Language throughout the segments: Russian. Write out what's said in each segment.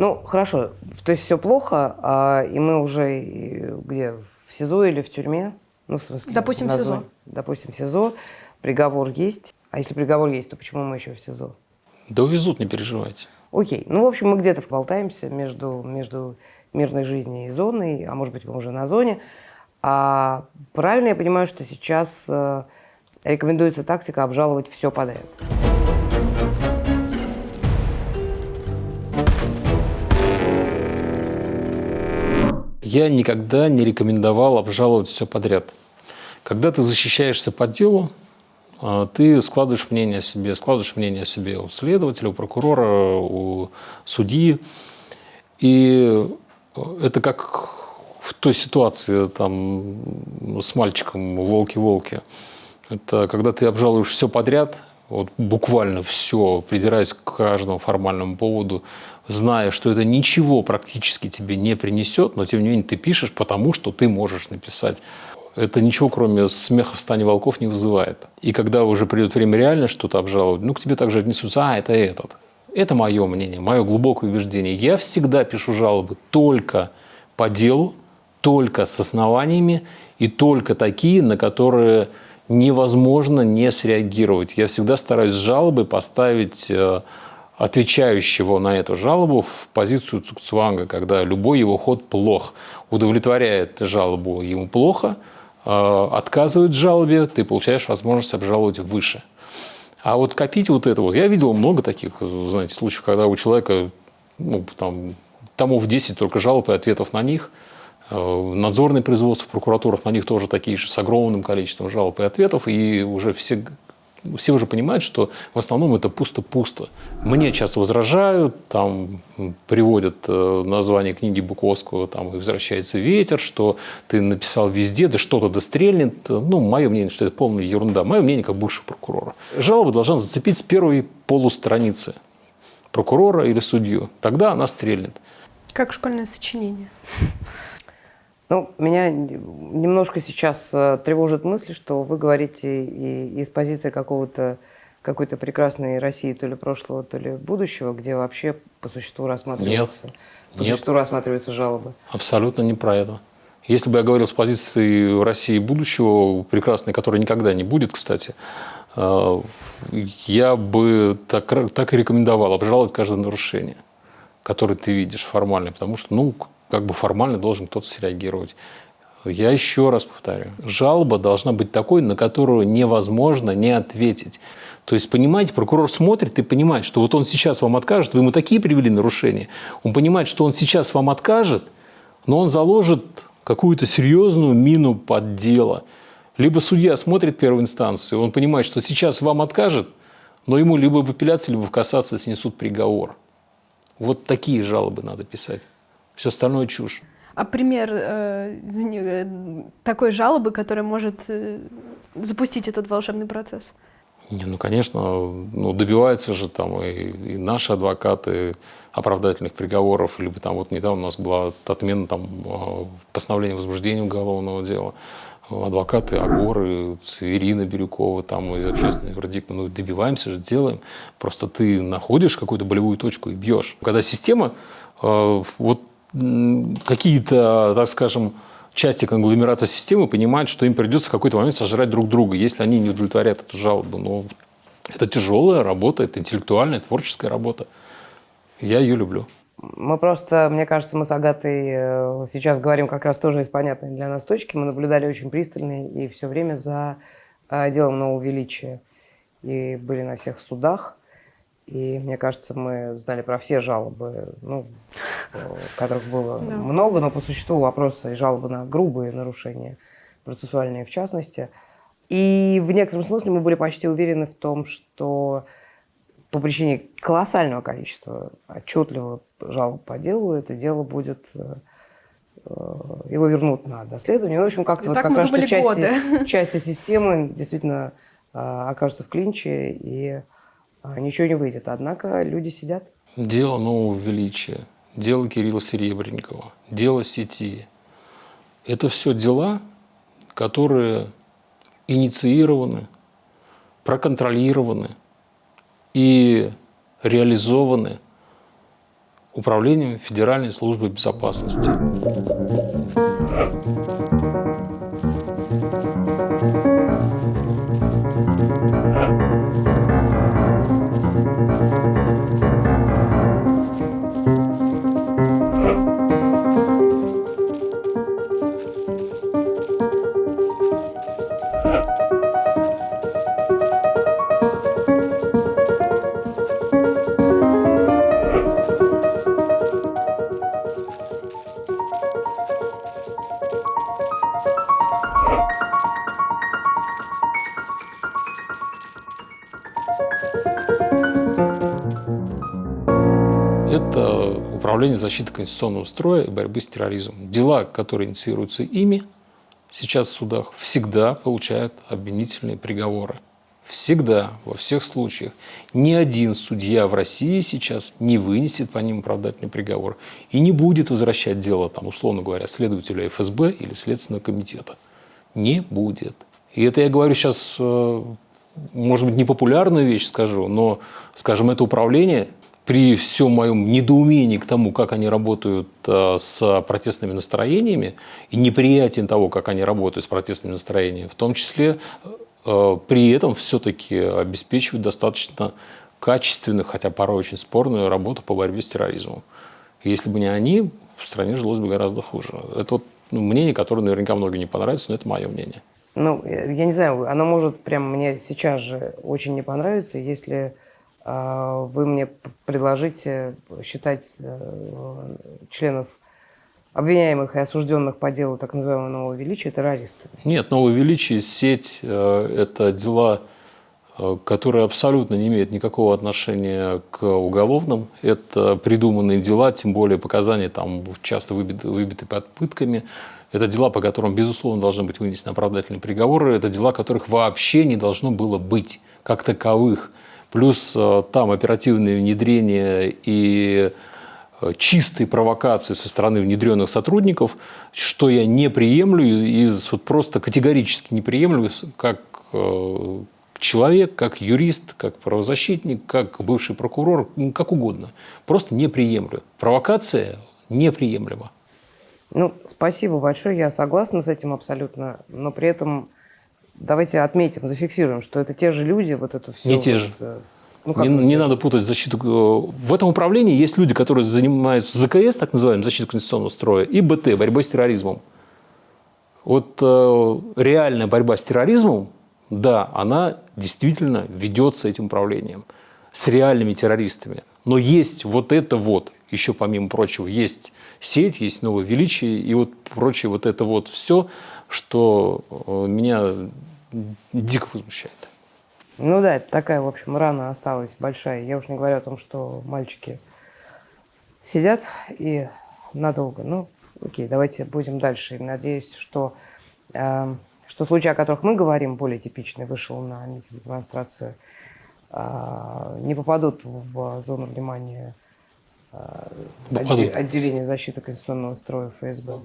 Ну, хорошо. То есть все плохо, а, и мы уже и где? В СИЗО или в тюрьме? Ну, в смысле, Допустим, в СИЗО. Допустим, в СИЗО. Приговор есть. А если приговор есть, то почему мы еще в СИЗО? Да увезут, не переживайте. Окей. Ну, в общем, мы где-то болтаемся между, между мирной жизнью и зоной, а может быть, мы уже на зоне. А правильно я понимаю, что сейчас э, рекомендуется тактика обжаловать все подряд? Я никогда не рекомендовал обжаловать все подряд. Когда ты защищаешься по делу, а, ты складываешь мнение о себе, складываешь мнение о себе у следователя, у прокурора, у судьи. И это как в той ситуации там, с мальчиком «Волки-волки». Это когда ты обжалуешь все подряд, вот буквально все, придираясь к каждому формальному поводу, зная, что это ничего практически тебе не принесет, но тем не менее ты пишешь, потому что ты можешь написать. Это ничего, кроме смеха в стане волков, не вызывает. И когда уже придет время реально что-то обжаловать, ну, к тебе также отнесутся, а, это этот. Это мое мнение, мое глубокое убеждение. Я всегда пишу жалобы только по делу, только с основаниями и только такие, на которые невозможно не среагировать. Я всегда стараюсь жалобы поставить э, отвечающего на эту жалобу в позицию Цукцванга, когда любой его ход плох. Удовлетворяет жалобу ему плохо, э, отказывает в жалобе, ты получаешь возможность обжаловать выше. А вот копить вот это вот, я видел много таких, знаете, случаев, когда у человека ну, там, томов 10 только жалоб и ответов на них – надзорные производства в прокуратурах, на них тоже такие же, с огромным количеством жалоб и ответов, и уже все все уже понимают, что в основном это пусто-пусто. Мне часто возражают, там приводят э, название книги Буковского, там и «Возвращается ветер», что ты написал везде, да что-то дострельнет. Ну, мое мнение, что это полная ерунда. Мое мнение как бывшего прокурора. Жалоба должна зацепить с первой полустраницы прокурора или судью. Тогда она стрельнет. Как школьное сочинение. Ну, меня немножко сейчас э, тревожит мысль, что вы говорите и из позиции какого-то какой-то прекрасной России, то ли прошлого, то ли будущего, где вообще по существу рассматриваются, Нет. по Нет. существу рассматриваются жалобы. Абсолютно не про это. Если бы я говорил с позиции России будущего, прекрасной, которой никогда не будет, кстати, э, я бы так, так и рекомендовал обжаловать каждое нарушение, которое ты видишь формально, потому что, ну, как бы формально должен кто-то среагировать. Я еще раз повторю, жалоба должна быть такой, на которую невозможно не ответить. То есть, понимаете, прокурор смотрит и понимает, что вот он сейчас вам откажет, вы ему такие привели нарушения, он понимает, что он сейчас вам откажет, но он заложит какую-то серьезную мину под дело. Либо судья смотрит первой инстанции, он понимает, что сейчас вам откажет, но ему либо в апелляции, либо в кассации снесут приговор. Вот такие жалобы надо писать. Все остальное чушь. А пример э, э, такой жалобы, которая может э, запустить этот волшебный процесс? Не, ну, конечно, ну, добиваются же там и, и наши адвокаты оправдательных приговоров, либо там вот недавно у нас была отмена там э, постановления возбуждения уголовного дела. Адвокаты Агоры, Ирина Бирюкова, там из общественных вердикта, ну добиваемся же, делаем. Просто ты находишь какую-то болевую точку и бьешь. Когда система, э, вот какие-то, так скажем, части конгломерата системы понимают, что им придется в какой-то момент сожрать друг друга, если они не удовлетворят эту жалобу. Но это тяжелая работа, это интеллектуальная, творческая работа. Я ее люблю. Мы просто, мне кажется, мы с Агатой э, сейчас говорим как раз тоже из понятной для нас точки. Мы наблюдали очень пристально и все время за э, делом нового величия. И были на всех судах. И мне кажется, мы знали про все жалобы, ну, которых было да. много, но по существу вопросы и жалобы на грубые нарушения, процессуальные в частности. И в некотором смысле мы были почти уверены в том, что по причине колоссального количества отчетливых жалоб по делу это дело будет э, его вернут на доследование. Ну, в общем, как-то вот как раз что части, части системы действительно э, окажутся в клинче и ничего не выйдет. Однако люди сидят. Дело нового величия, дело Кирилла Серебренникова, дело сети. Это все дела, которые инициированы, проконтролированы и реализованы Управлением Федеральной службы безопасности. Это Управление защиты конституционного строя и борьбы с терроризмом. Дела, которые инициируются ими, сейчас в судах всегда получают обвинительные приговоры. Всегда, во всех случаях. Ни один судья в России сейчас не вынесет по ним оправдательный приговор и не будет возвращать дело, там, условно говоря, следователя ФСБ или Следственного комитета. Не будет. И это я говорю сейчас, э, может быть, непопулярную вещь скажу, но, скажем, это управление при всем моем недоумении к тому, как они работают э, с протестными настроениями и неприятием того, как они работают с протестными настроениями, в том числе э, при этом все-таки обеспечивают достаточно качественную, хотя порой очень спорную работу по борьбе с терроризмом. Если бы не они, в стране жилось бы гораздо хуже. Это вот мнение, которое наверняка многим не понравится, но это мое мнение. Ну, я не знаю, оно может прям мне сейчас же очень не понравиться, если а, вы мне предложите считать э, членов обвиняемых и осужденных по делу так называемого нового величия террористами? Нет, новое величие, сеть э, – это дела, э, которые абсолютно не имеют никакого отношения к уголовным. Это придуманные дела, тем более показания там часто выбиты, выбиты под пытками. Это дела, по которым, безусловно, должны быть вынесены оправдательные приговоры. Это дела, которых вообще не должно было быть как таковых плюс э, там оперативное внедрение и э, чистые провокации со стороны внедренных сотрудников, что я не приемлю и вот просто категорически не приемлю как э, человек, как юрист, как правозащитник, как бывший прокурор, ну, как угодно. Просто не приемлю. Провокация неприемлема. Ну, спасибо большое, я согласна с этим абсолютно, но при этом давайте отметим, зафиксируем, что это те же люди, вот это все. Не те же. Э, ну, не, не надо путать защиту. Э, в этом управлении есть люди, которые занимаются ЗКС, так называемым, защитой конституционного строя, и БТ, борьбой с терроризмом. Вот э, реальная борьба с терроризмом, да, она действительно ведется этим управлением с реальными террористами. Но есть вот это вот, еще помимо прочего, есть сеть, есть новое величие, и вот прочее вот это вот все, что э, меня дико возмущает. Ну да, это такая, в общем, рана осталась большая. Я уж не говорю о том, что мальчики сидят и надолго. Ну, окей, давайте будем дальше. Надеюсь, что, э, что случаи, о которых мы говорим, более типичный, вышел на митинг, демонстрацию, э, не попадут в зону внимания э, отделения защиты конституционного строя ФСБ.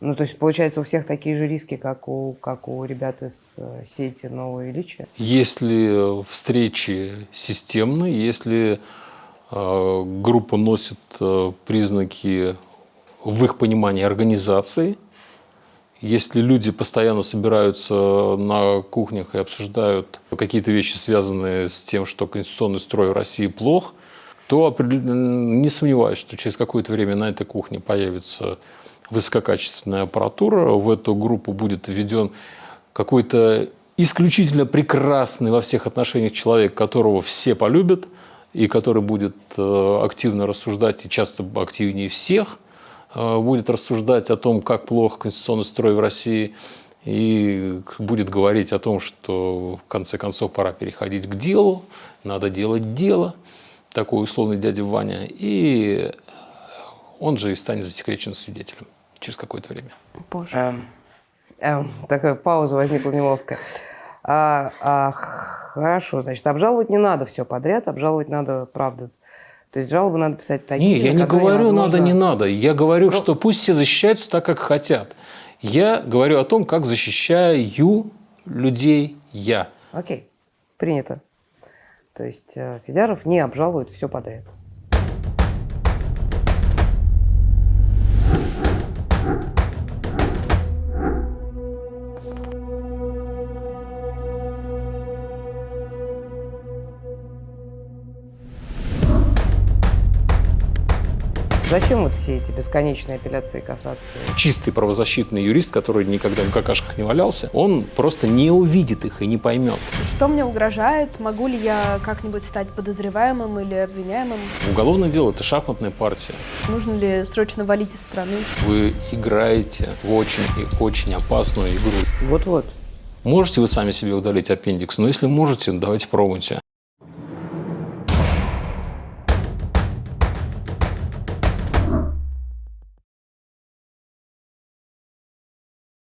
Ну, то есть, получается, у всех такие же риски, как у, как у ребят из э, сети «Нового величия»? Если встречи системные, если э, группа носит э, признаки, в их понимании, организации, если люди постоянно собираются на кухнях и обсуждают какие-то вещи, связанные с тем, что конституционный строй в России плох, то не сомневаюсь, что через какое-то время на этой кухне появится высококачественная аппаратура. В эту группу будет введен какой-то исключительно прекрасный во всех отношениях человек, которого все полюбят, и который будет э, активно рассуждать, и часто активнее всех, будет рассуждать о том, как плохо конституционный строй в России, и будет говорить о том, что в конце концов пора переходить к делу, надо делать дело, такой условный дядя Ваня, и он же и станет засекреченным свидетелем через какое-то время. Боже. Эм, эм, такая пауза возникла неловкая. А, а, хорошо, значит, обжаловать не надо все подряд, обжаловать надо, правда. То есть жалобы надо писать такие, Не, я не говорю невозможно... надо, не надо. Я говорю, Но... Что пусть все защищаются так, как хотят. Я говорю о том, как защищаю людей я. Окей, принято. То есть э, Федяров не обжалует все подряд. Зачем вот все эти бесконечные апелляции касаться? Чистый правозащитный юрист, который никогда в какашках не валялся, он просто не увидит их и не поймет. Что мне угрожает? Могу ли я как-нибудь стать подозреваемым или обвиняемым? Уголовное дело – это шахматная партия. Нужно ли срочно валить из страны? Вы играете в очень и очень опасную игру. Вот-вот. Можете вы сами себе удалить аппендикс? Но если можете, давайте пробуйте.